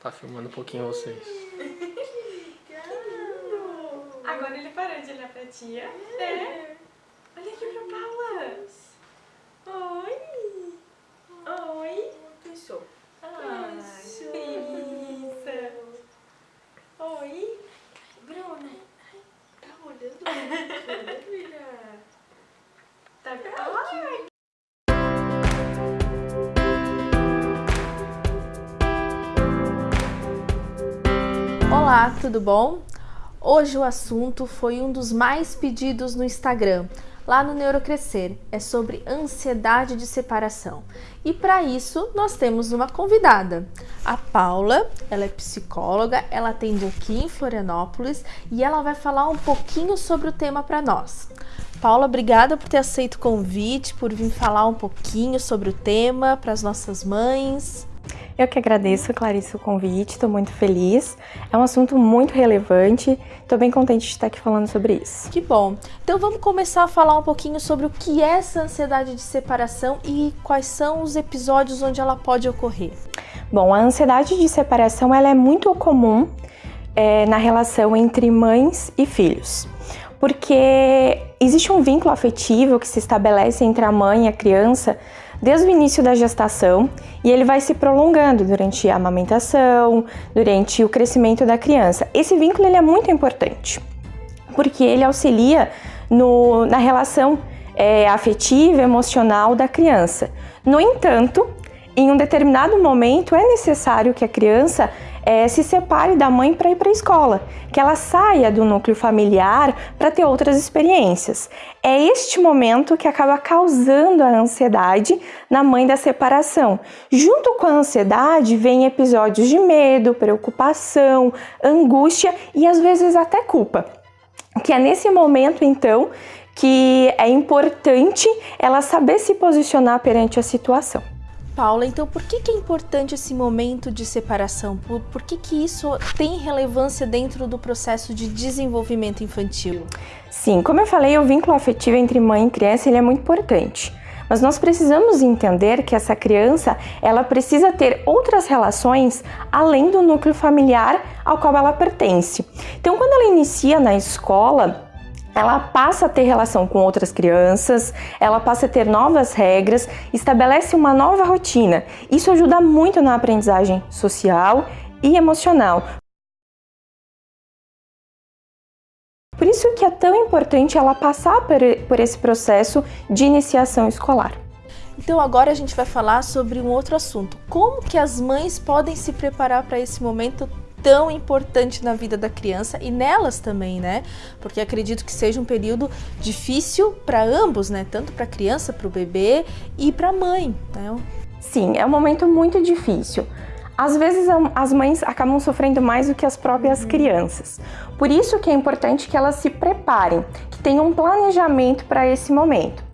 Tá filmando um pouquinho vocês. Agora ele parou de olhar pra tia. É. Olha aqui pra Paula. Oi. Oi. Pensou. Ai, Isa. Oi. Bruna, tá olhando muito, né, filha? Olá, tudo bom? Hoje o assunto foi um dos mais pedidos no Instagram, lá no Neurocrescer, é sobre ansiedade de separação. E para isso nós temos uma convidada, a Paula, ela é psicóloga, ela atende aqui em Florianópolis e ela vai falar um pouquinho sobre o tema para nós. Paula, obrigada por ter aceito o convite, por vir falar um pouquinho sobre o tema para as nossas mães. Eu que agradeço, Clarice, o convite, estou muito feliz. É um assunto muito relevante, estou bem contente de estar aqui falando sobre isso. Que bom! Então vamos começar a falar um pouquinho sobre o que é essa ansiedade de separação e quais são os episódios onde ela pode ocorrer. Bom, a ansiedade de separação ela é muito comum é, na relação entre mães e filhos, porque existe um vínculo afetivo que se estabelece entre a mãe e a criança desde o início da gestação e ele vai se prolongando durante a amamentação, durante o crescimento da criança. Esse vínculo ele é muito importante porque ele auxilia no, na relação é, afetiva, emocional da criança. No entanto, em um determinado momento é necessário que a criança é, se separe da mãe para ir para a escola, que ela saia do núcleo familiar para ter outras experiências. É este momento que acaba causando a ansiedade na mãe da separação. Junto com a ansiedade vem episódios de medo, preocupação, angústia e às vezes até culpa. Que é nesse momento então que é importante ela saber se posicionar perante a situação. Paula, então por que, que é importante esse momento de separação? Por, por que, que isso tem relevância dentro do processo de desenvolvimento infantil? Sim, como eu falei, o vínculo afetivo entre mãe e criança ele é muito importante. Mas nós precisamos entender que essa criança, ela precisa ter outras relações além do núcleo familiar ao qual ela pertence. Então, quando ela inicia na escola, ela passa a ter relação com outras crianças, ela passa a ter novas regras, estabelece uma nova rotina. Isso ajuda muito na aprendizagem social e emocional. Por isso que é tão importante ela passar por esse processo de iniciação escolar. Então agora a gente vai falar sobre um outro assunto. Como que as mães podem se preparar para esse momento tão importante na vida da criança e nelas também, né? Porque acredito que seja um período difícil para ambos, né? Tanto para a criança, para o bebê e para a mãe, né? Sim, é um momento muito difícil. Às vezes as mães acabam sofrendo mais do que as próprias uhum. crianças. Por isso que é importante que elas se preparem, que tenham um planejamento para esse momento.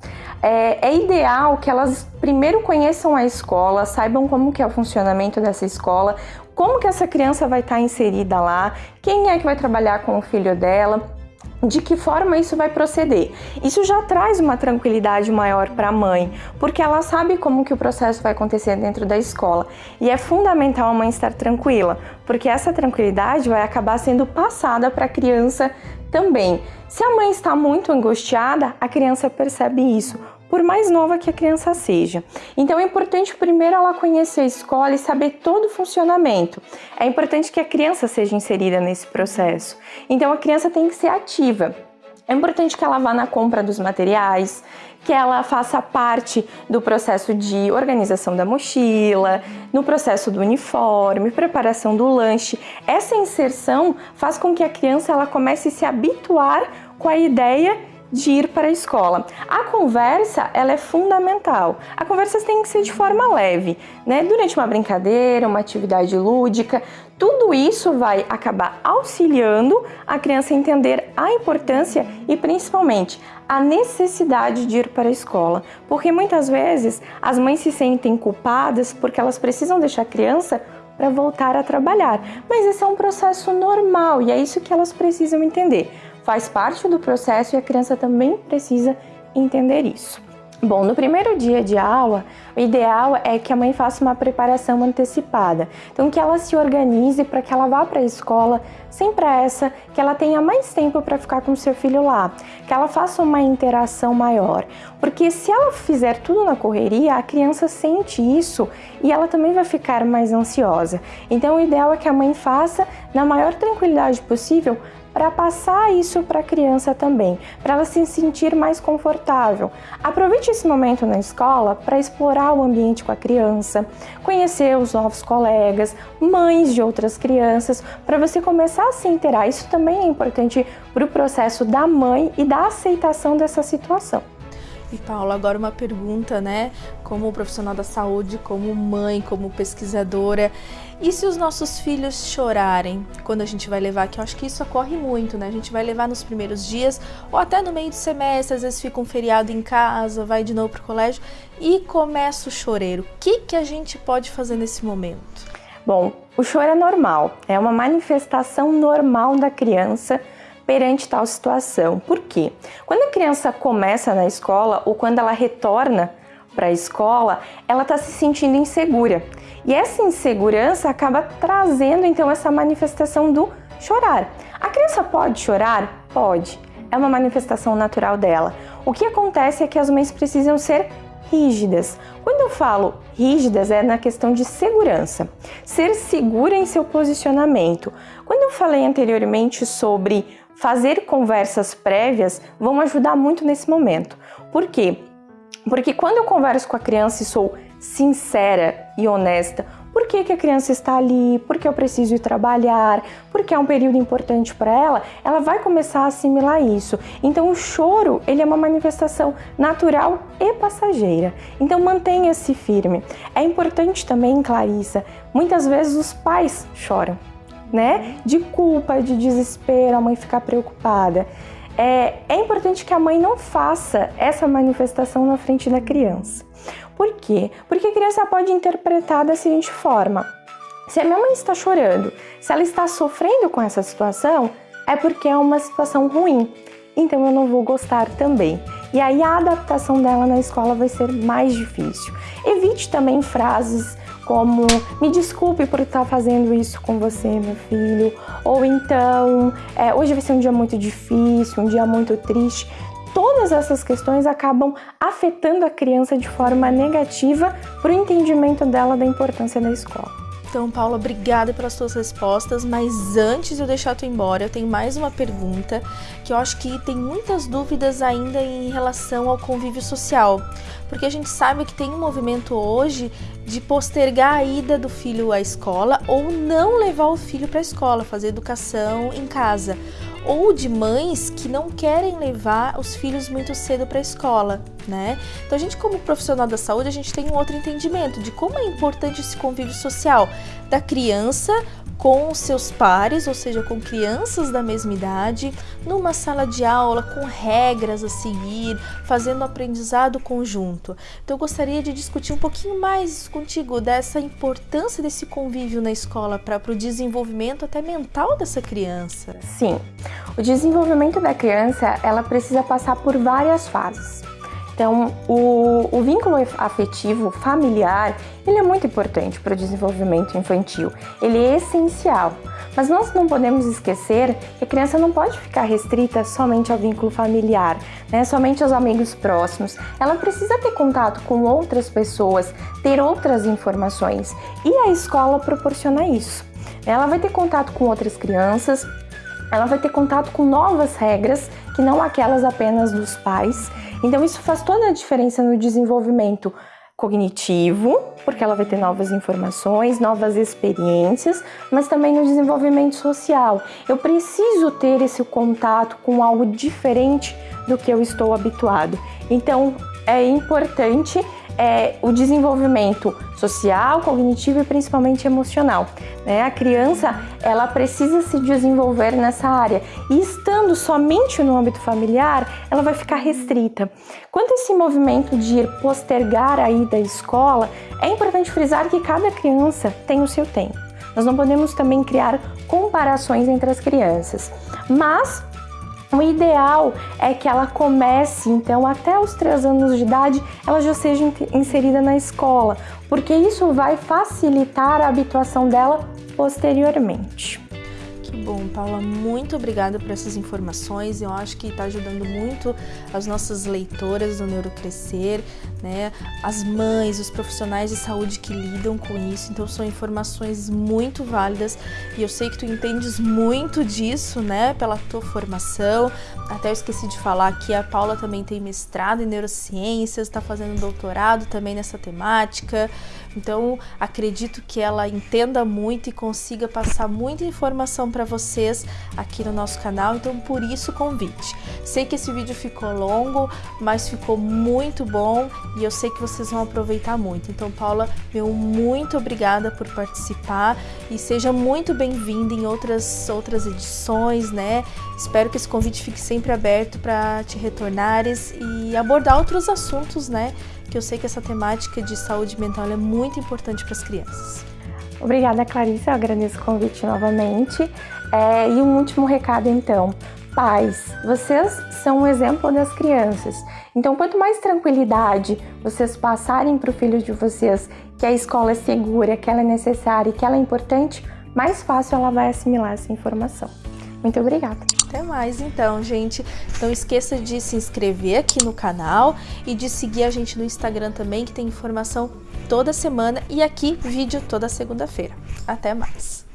É, é, ideal que elas primeiro conheçam a escola, saibam como que é o funcionamento dessa escola, como que essa criança vai estar inserida lá, quem é que vai trabalhar com o filho dela, de que forma isso vai proceder. Isso já traz uma tranquilidade maior para a mãe, porque ela sabe como que o processo vai acontecer dentro da escola. E é fundamental a mãe estar tranquila, porque essa tranquilidade vai acabar sendo passada para a criança também. Se a mãe está muito angustiada, a criança percebe isso por mais nova que a criança seja. Então é importante primeiro ela conhecer a escola e saber todo o funcionamento. É importante que a criança seja inserida nesse processo. Então a criança tem que ser ativa. É importante que ela vá na compra dos materiais, que ela faça parte do processo de organização da mochila, no processo do uniforme, preparação do lanche. Essa inserção faz com que a criança ela comece a se habituar com a ideia de ir para a escola. A conversa, ela é fundamental. A conversa tem que ser de forma leve, né? Durante uma brincadeira, uma atividade lúdica, tudo isso vai acabar auxiliando a criança a entender a importância e principalmente a necessidade de ir para a escola, porque muitas vezes as mães se sentem culpadas porque elas precisam deixar a criança para voltar a trabalhar. Mas esse é um processo normal e é isso que elas precisam entender faz parte do processo e a criança também precisa entender isso. Bom, no primeiro dia de aula, o ideal é que a mãe faça uma preparação antecipada. Então, que ela se organize para que ela vá para a escola sem pressa, que ela tenha mais tempo para ficar com seu filho lá, que ela faça uma interação maior. Porque se ela fizer tudo na correria, a criança sente isso e ela também vai ficar mais ansiosa. Então, o ideal é que a mãe faça na maior tranquilidade possível para passar isso para a criança também, para ela se sentir mais confortável. Aproveite esse momento na escola para explorar o ambiente com a criança, conhecer os novos colegas, mães de outras crianças, para você começar a se interar. Isso também é importante para o processo da mãe e da aceitação dessa situação. E Paula, agora uma pergunta, né? Como profissional da saúde, como mãe, como pesquisadora, e se os nossos filhos chorarem quando a gente vai levar, que eu acho que isso ocorre muito, né? A gente vai levar nos primeiros dias ou até no meio do semestre, às vezes fica um feriado em casa, vai de novo pro colégio e começa o choreiro. O que que a gente pode fazer nesse momento? Bom, o choro é normal, é uma manifestação normal da criança perante tal situação. Por quê? Quando a criança começa na escola ou quando ela retorna para a escola, ela está se sentindo insegura. E essa insegurança acaba trazendo então essa manifestação do chorar. A criança pode chorar? Pode. É uma manifestação natural dela. O que acontece é que as mães precisam ser rígidas. Quando eu falo rígidas, é na questão de segurança. Ser segura em seu posicionamento. Quando eu falei anteriormente sobre fazer conversas prévias vão ajudar muito nesse momento. Por quê? Porque quando eu converso com a criança e sou sincera e honesta, por que, que a criança está ali, por que eu preciso ir trabalhar, porque é um período importante para ela, ela vai começar a assimilar isso. Então o choro, ele é uma manifestação natural e passageira. Então mantenha-se firme. É importante também, Clarissa, muitas vezes os pais choram né? De culpa, de desespero, a mãe ficar preocupada. É, é importante que a mãe não faça essa manifestação na frente da criança. Por quê? Porque a criança pode interpretar da seguinte forma: se a minha mãe está chorando, se ela está sofrendo com essa situação, é porque é uma situação ruim. Então eu não vou gostar também. E aí a adaptação dela na escola vai ser mais difícil. Evite também frases como me desculpe por estar fazendo isso com você, meu filho, ou então é, hoje vai ser um dia muito difícil, um dia muito triste. Todas essas questões acabam afetando a criança de forma negativa para o entendimento dela da importância da escola. Então, Paula, obrigada pelas suas respostas, mas antes de eu deixar tu embora, eu tenho mais uma pergunta que eu acho que tem muitas dúvidas ainda em relação ao convívio social. Porque a gente sabe que tem um movimento hoje de postergar a ida do filho à escola ou não levar o filho para a escola, fazer educação em casa ou de mães que não querem levar os filhos muito cedo para a escola, né? Então a gente como profissional da saúde, a gente tem um outro entendimento de como é importante esse convívio social da criança com seus pares, ou seja, com crianças da mesma idade, numa sala de aula com regras a seguir, fazendo aprendizado conjunto. Então eu gostaria de discutir um pouquinho mais contigo dessa importância desse convívio na escola para o desenvolvimento até mental dessa criança. Sim, o desenvolvimento da criança ela precisa passar por várias fases. Então, o, o vínculo afetivo familiar, ele é muito importante para o desenvolvimento infantil. Ele é essencial. Mas nós não podemos esquecer que a criança não pode ficar restrita somente ao vínculo familiar, né? somente aos amigos próximos. Ela precisa ter contato com outras pessoas, ter outras informações. E a escola proporciona isso. Ela vai ter contato com outras crianças, ela vai ter contato com novas regras, que não aquelas apenas dos pais. Então isso faz toda a diferença no desenvolvimento cognitivo, porque ela vai ter novas informações, novas experiências, mas também no desenvolvimento social. Eu preciso ter esse contato com algo diferente do que eu estou habituado. Então é importante é, o desenvolvimento social, cognitivo e principalmente emocional. Né? A criança ela precisa se desenvolver nessa área e estando somente no âmbito familiar, ela vai ficar restrita. Quanto a esse movimento de ir postergar a ida à escola, é importante frisar que cada criança tem o seu tempo. Nós não podemos também criar comparações entre as crianças, mas O ideal é que ela comece, então, até os 3 anos de idade, ela já seja inserida na escola, porque isso vai facilitar a habituação dela posteriormente. Que bom, Paula, muito obrigada por essas informações. Eu acho que está ajudando muito as nossas leitoras do Neurocrescer, né? As mães, os profissionais de saúde que lidam com isso. Então são informações muito válidas e eu sei que tu entendes muito disso, né? Pela tua formação. Até eu esqueci de falar que a Paula também tem mestrado em neurociências, está fazendo doutorado também nessa temática. Então acredito que ela entenda muito e consiga passar muita informação para vocês aqui no nosso canal, então por isso o convite. Sei que esse vídeo ficou longo, mas ficou muito bom e eu sei que vocês vão aproveitar muito. Então, Paula, meu muito obrigada por participar e seja muito bem-vinda em outras, outras edições, né? Espero que esse convite fique sempre aberto para te retornares e abordar outros assuntos, né? Que eu sei que essa temática de saúde mental é muito importante para as crianças. Obrigada, Clarice. Eu agradeço o convite novamente. É, e um último recado, então. Pais, vocês são um exemplo das crianças. Então, quanto mais tranquilidade vocês passarem para o filho de vocês que a escola é segura, que ela é necessária e que ela é importante, mais fácil ela vai assimilar essa informação. Muito obrigada. Até mais então, gente. Não esqueça de se inscrever aqui no canal e de seguir a gente no Instagram também, que tem informação toda semana e aqui vídeo toda segunda-feira. Até mais!